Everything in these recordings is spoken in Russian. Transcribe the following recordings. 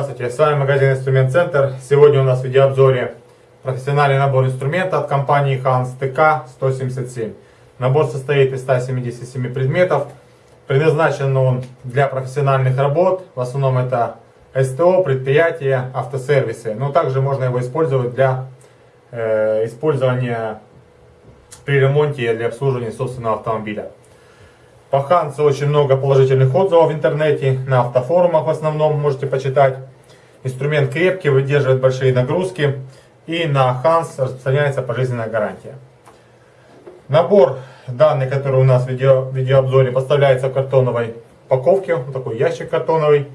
Здравствуйте, с вами магазин Инструмент Центр. Сегодня у нас в видеообзоре профессиональный набор инструмента от компании Hans TK-177. Набор состоит из 177 предметов. Предназначен он для профессиональных работ. В основном это СТО, предприятия, автосервисы. Но также можно его использовать для э, использования при ремонте и для обслуживания собственного автомобиля. По Хансу очень много положительных отзывов в интернете, на автофорумах в основном можете почитать. Инструмент крепкий, выдерживает большие нагрузки. И на Ханс распространяется пожизненная гарантия. Набор данный, который у нас в видео, в видеообзоре, поставляется в картоновой упаковке. Вот такой ящик картоновый.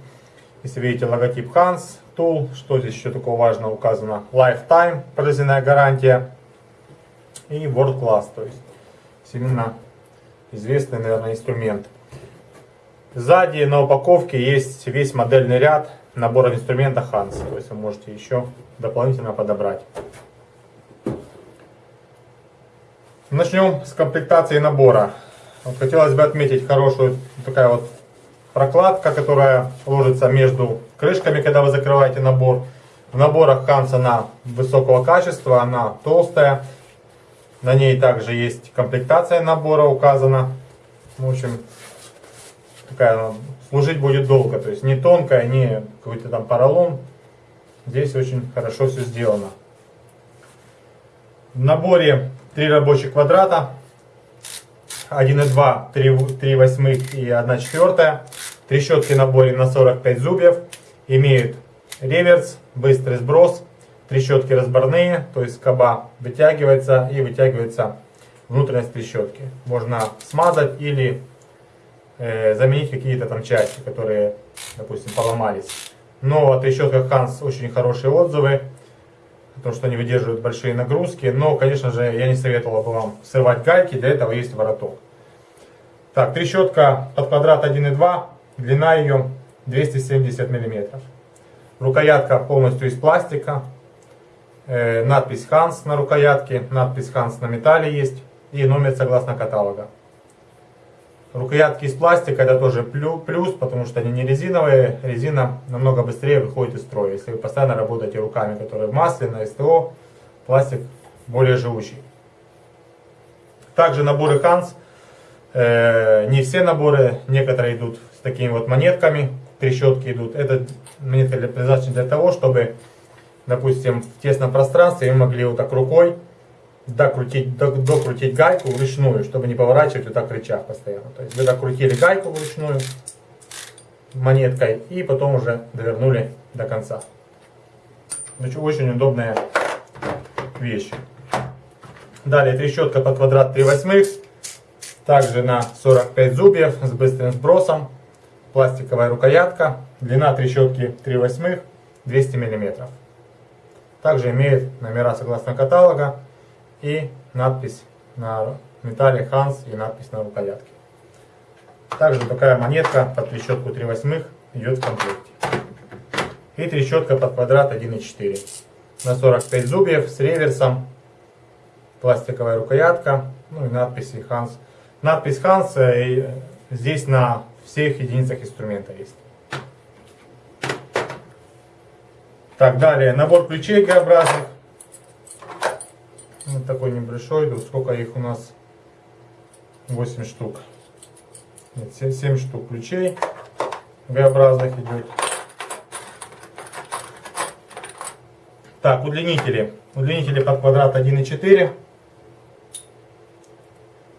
Если видите логотип Hans Tool, что здесь еще такого важного указано? Lifetime, пожизненная гарантия. И World Class, то есть именно известный, наверное, инструмент. Сзади на упаковке есть весь модельный ряд набора инструмента Hans. То есть вы можете еще дополнительно подобрать. Начнем с комплектации набора. Вот хотелось бы отметить хорошую такая вот прокладка, которая ложится между крышками, когда вы закрываете набор. В наборах Hans она высокого качества, она толстая. На ней также есть комплектация набора указана. В общем, такая служить будет долго. То есть не тонкая, не какой-то там поролон. Здесь очень хорошо все сделано. В наборе три рабочих квадрата. 1,2, 3, 3 восьмых и 1 четвертая. Трещотки в наборе на 45 зубьев. Имеют реверс, быстрый сброс трещотки разборные, то есть скоба вытягивается и вытягивается внутренность трещотки. Можно смазать или э, заменить какие-то там части, которые, допустим, поломались. Но о трещотках Hans очень хорошие отзывы, потому что они выдерживают большие нагрузки. Но, конечно же, я не советовал бы вам срывать гайки, для этого есть вороток. Так, трещотка под квадрат 1,2, длина ее 270 мм. Рукоятка полностью из пластика, э, надпись Hans на рукоятке, надпись Hans на металле есть и номер согласно каталога. Рукоятки из пластика это тоже плюс, потому что они не резиновые. Резина намного быстрее выходит из строя. Если вы постоянно работаете руками, которые в масле, на СТО, пластик более живучий. Также наборы Hans. Э, не все наборы, некоторые идут с такими вот монетками, трещотки идут. Это монетка предназначена для того, чтобы допустим, в тесном пространстве, вы могли вот так рукой докрутить, докрутить гайку вручную, чтобы не поворачивать вот так рычаг постоянно. То есть вы докрутили гайку вручную монеткой и потом уже довернули до конца. Значит, очень удобная вещь. Далее трещотка под квадрат 3 восьмых. Также на 45 зубьев с быстрым сбросом. Пластиковая рукоятка. Длина трещотки 3 восьмых 200 миллиметров. Также имеет номера согласно каталога и надпись на металле Hans и надпись на рукоятке. Также такая монетка под трещотку 3 восьмых идет в комплекте. И трещотка под квадрат 1,4 на 45 зубьев с реверсом, пластиковая рукоятка, ну и надписи Hans. Надпись Hans э, здесь на всех единицах инструмента есть. Так, далее, набор ключей Г-образных. Вот такой небольшой, тут сколько их у нас? 8 штук. Нет, 7, 7 штук ключей Г-образных идет. Так, удлинители. Удлинители под квадрат 1,4.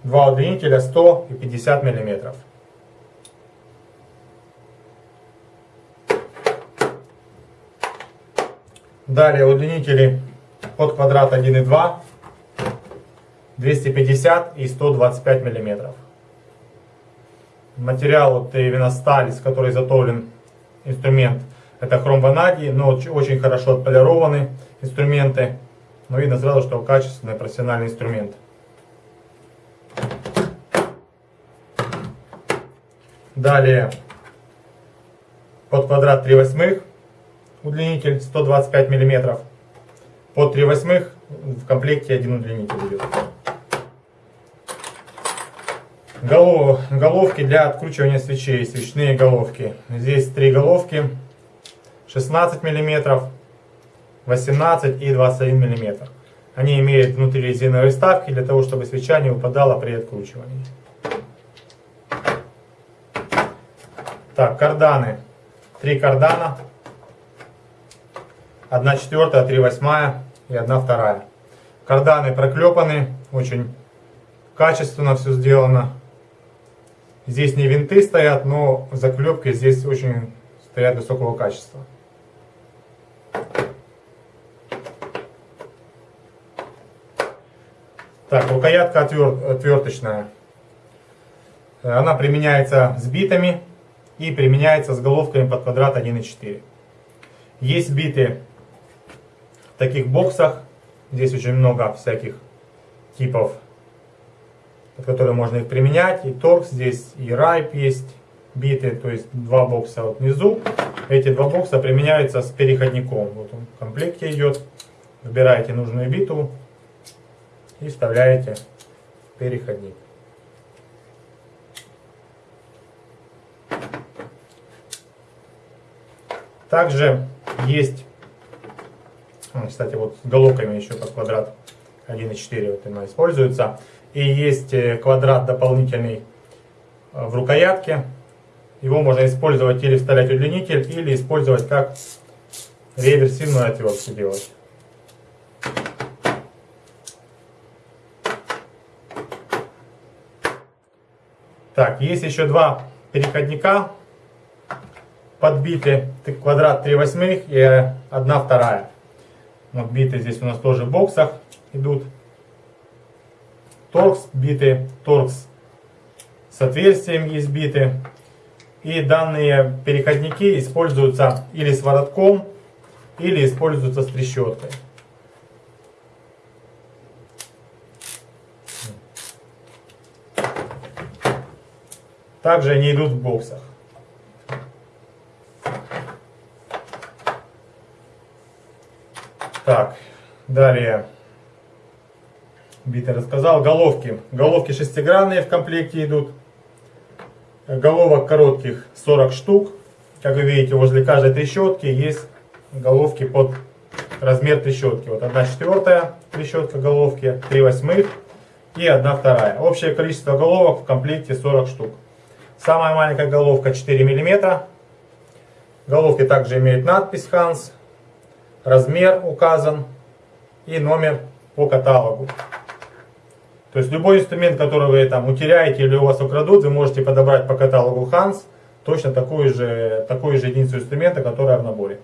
Два удлинителя 100 и 50 миллиметров. Далее удлинители под квадрат 1,2, 250 и 125 миллиметров. Материал вот именно сталь, из которой изготовлен инструмент, это хром ванадий, но очень хорошо отполированы инструменты. Но видно сразу, что качественный профессиональный инструмент. Далее под квадрат 3 восьмых удлинитель 125 мм. Под 3 восьмых в комплекте один удлинитель идет. Голов, головки для откручивания свечей, свечные головки. Здесь три головки 16 мм, 18 и 21 мм. Они имеют внутри резиновые вставки для того, чтобы свеча не выпадала при откручивании. Так, карданы. Три кардана. Одна четвертая, три восьмая и одна вторая. Карданы проклепаны, очень качественно все сделано. Здесь не винты стоят, но заклепки здесь очень стоят высокого качества. Так, рукоятка отверточная. Она применяется с битами и применяется с головками под квадрат 1.4. Есть биты в таких боксах. Здесь очень много всяких типов, под которые можно их применять. И торкс здесь, и райп есть биты, то есть два бокса вот внизу. Эти два бокса применяются с переходником. Вот он в комплекте идет. Выбираете нужную биту и вставляете переходник. Также есть, кстати, вот с головками еще под квадрат 1.4 вот она используется. И есть э, квадрат дополнительный э, в рукоятке. Его можно использовать или вставлять удлинитель, или использовать как реверсивную отвертку делать. Так, есть еще два переходника подбиты квадрат 3 восьмых и 1 вторая. Вот биты здесь у нас тоже в боксах идут. Торкс биты, торкс с отверстием есть биты. И данные переходники используются или с воротком, или используются с трещоткой. Также они идут в боксах. Так, далее. Биты рассказал. Головки. Головки шестигранные в комплекте идут. Головок коротких 40 штук. Как вы видите, возле каждой трещотки есть головки под размер трещотки. Вот одна четвертая трещотка головки, 3 восьмых и одна вторая. Общее количество головок в комплекте 40 штук. Самая маленькая головка 4 мм. Головки также имеют надпись Hans размер указан и номер по каталогу. То есть любой инструмент, который вы там утеряете или у вас украдут, вы можете подобрать по каталогу Hans точно такую же, такую же единицу инструмента, которая в наборе.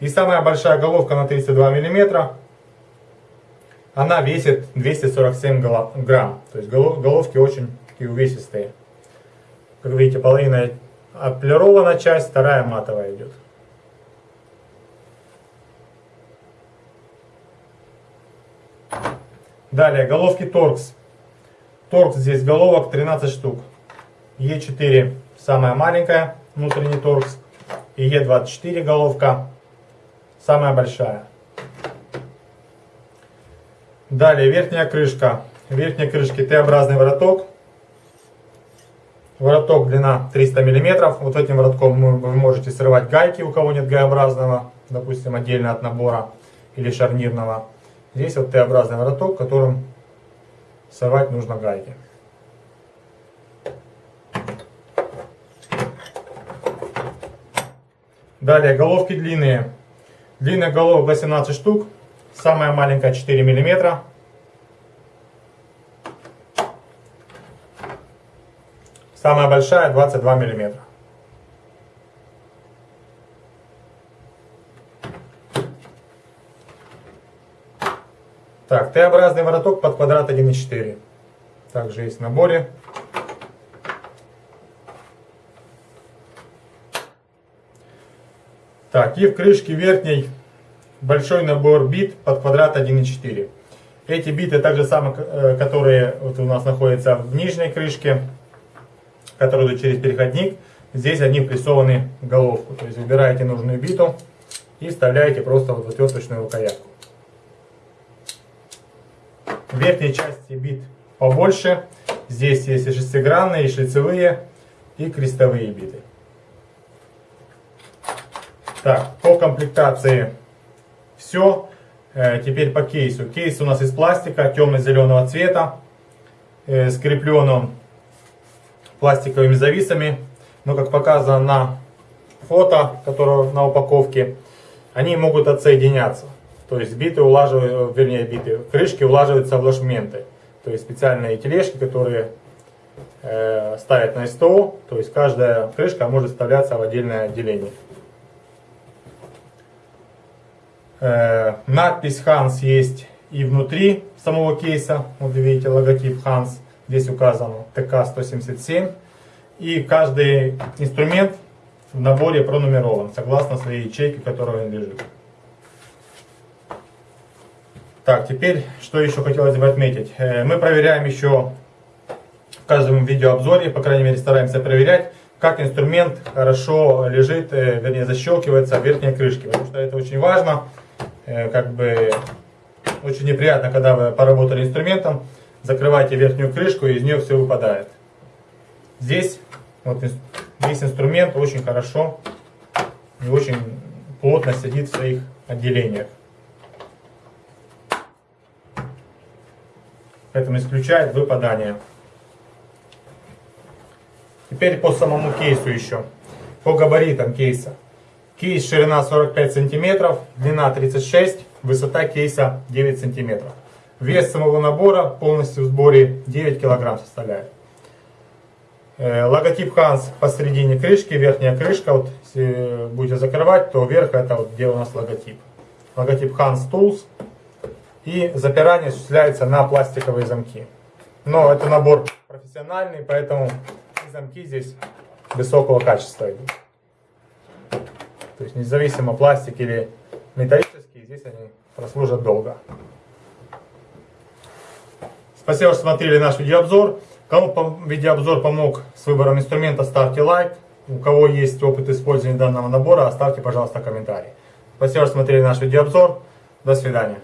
И самая большая головка на 32 мм, она весит 247 грамм. То есть головки очень такие увесистые. Как видите, половина отполирована часть, вторая матовая идет. Далее, головки торкс. Торкс здесь головок 13 штук. Е4 самая маленькая, внутренний торкс. И Е24 головка самая большая. Далее, верхняя крышка. В верхней крышке Т-образный вороток. Вороток длина 300 мм. Вот этим воротком вы можете срывать гайки, у кого нет Г-образного, допустим, отдельно от набора или шарнирного. Здесь вот Т-образный вороток, которым совать нужно гайки. Далее головки длинные. Длинных головок 18 штук. Самая маленькая 4 мм. Самая большая 22 миллиметра. Так, Т-образный вороток под квадрат 1,4. Также есть в наборе. Так, и в крышке верхней большой набор бит под квадрат 1,4. Эти биты также самые, э, которые вот у нас находятся в нижней крышке, которые идут через переходник. Здесь они прессованы в головку. То есть выбираете нужную биту и вставляете просто вот в отверточную рукоятку. В верхней части бит побольше. Здесь есть и шестигранные, и шлицевые, и крестовые биты. Так, по комплектации все. Э, теперь по кейсу. Кейс у нас из пластика темно-зеленого цвета. Э, скреплен он пластиковыми зависами. Но как показано на фото, которое на упаковке, они могут отсоединяться. То есть биты улаживают, вернее биты, крышки улаживаются в ложменты. То есть специальные тележки, которые э, ставят на СТО. То есть каждая крышка может вставляться в отдельное отделение. Э, надпись Hans есть и внутри самого кейса. Вот видите логотип Hans. Здесь указан ТК-177. И каждый инструмент в наборе пронумерован, согласно своей ячейке, которой он лежит. Так, теперь, что еще хотелось бы отметить. Э, мы проверяем еще в каждом видеообзоре, по крайней мере стараемся проверять, как инструмент хорошо лежит, э, вернее защелкивается в верхней крышке. Потому что это очень важно, э, как бы очень неприятно, когда вы поработали инструментом, закрываете верхнюю крышку и из нее все выпадает. Здесь вот весь инструмент очень хорошо и очень плотно сидит в своих отделениях. Поэтому исключает выпадание. Теперь по самому кейсу еще. По габаритам кейса. Кейс ширина 45 сантиметров, длина 36, высота кейса 9 сантиметров. Вес самого набора полностью в сборе 9 килограмм составляет. Э, логотип Hans посередине крышки, верхняя крышка, вот если будете закрывать, то вверх это вот где у нас логотип. Логотип Hans Tools. И запирание осуществляется на пластиковые замки. Но это набор профессиональный, поэтому замки здесь высокого качества. То есть независимо пластик или металлический, здесь они прослужат долго. Спасибо, что смотрели наш видеообзор. Кому видеообзор помог с выбором инструмента, ставьте лайк. У кого есть опыт использования данного набора, оставьте, пожалуйста, комментарий. Спасибо, что смотрели наш видеообзор. До свидания.